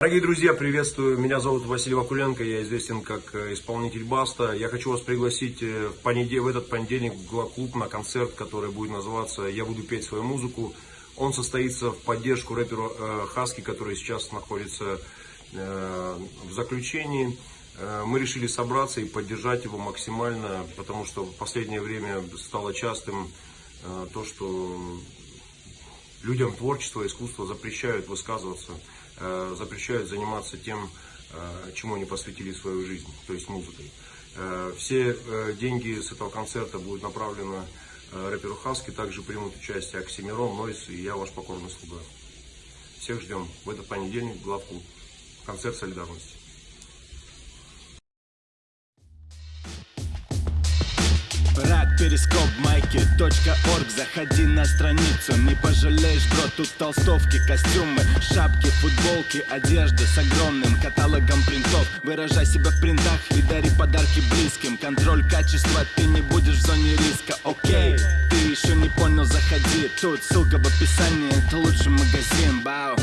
Дорогие друзья, приветствую. Меня зовут Василий Вакуленко, я известен как э, исполнитель Баста. Я хочу вас пригласить э, в, понедел... в этот понедельник в клуб на концерт, который будет называться «Я буду петь свою музыку». Он состоится в поддержку рэперу э, Хаски, который сейчас находится в заключении. Мы решили собраться и поддержать его максимально, потому что в последнее время стало частым то, что людям творчество, искусство запрещают высказываться. Э, запрещают заниматься тем, э, чему они посвятили свою жизнь, то есть музыкой. Э, все деньги с этого концерта будут направлены рэперу Хаски, также примут участие Оксимирон, Нойс и я, ваш покорный слуга. Всех ждем в этот понедельник, главку, концерт солидарности. Перископ майки .орг. Заходи на страницу, не пожалеешь, бро Тут толстовки, костюмы, шапки, футболки Одежда с огромным каталогом принтов. Выражай себя в принтах и дари подарки близким. Контроль качества, ты не будешь в зоне риска, окей Ты еще не понял, заходи. Тут ссылка в описании, это лучший магазин, бау